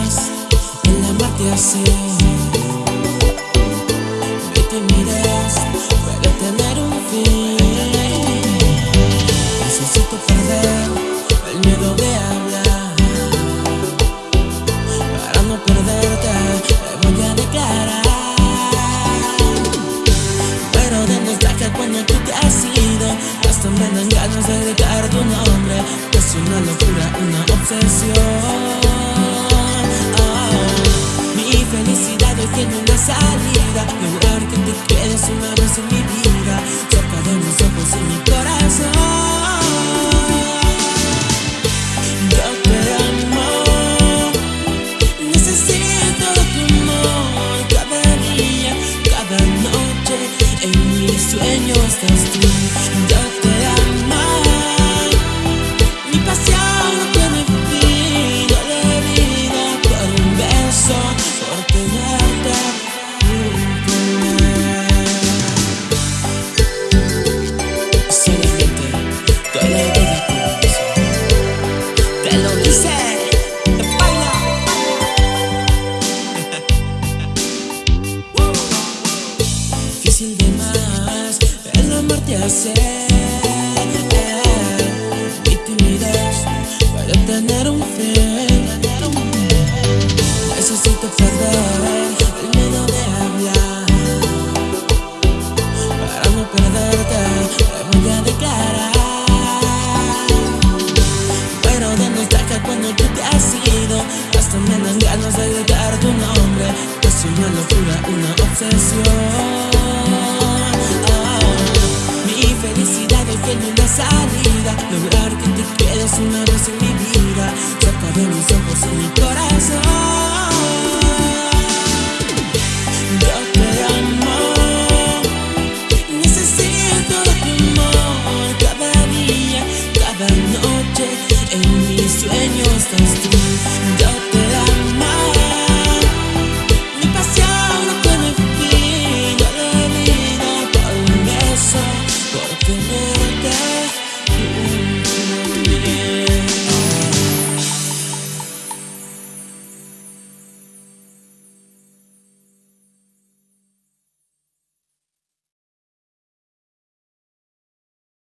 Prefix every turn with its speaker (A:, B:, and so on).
A: Difícil de más el amarte así Mi timidez puede tener un fin. Necesito perder el miedo de hablar. Para no perderte me voy a declarar. Pero demuestra cuando tú te has ido Hasta me dan ganas de gritar tu nombre. Es una locura, una obsesión salida Lograr que te quedes una vez en mi vida Cerca de mis ojos y mi corazón. Yo te amo Necesito tu amor. Cada día, cada noche En mis sueños estás tú amarte hacer Mi timidez puede tener un fin. Necesito perder el miedo de hablar Para no perderte me voy a declarar. Pero de cuando tú te has ido Hasta me dan ganas de gritar tu nombre Es una locura, una obsesión una vez en mi vida Cerca de mis ojos y mi corazón. Yo te amo Necesito tu amor. Cada día, cada noche En mis sueños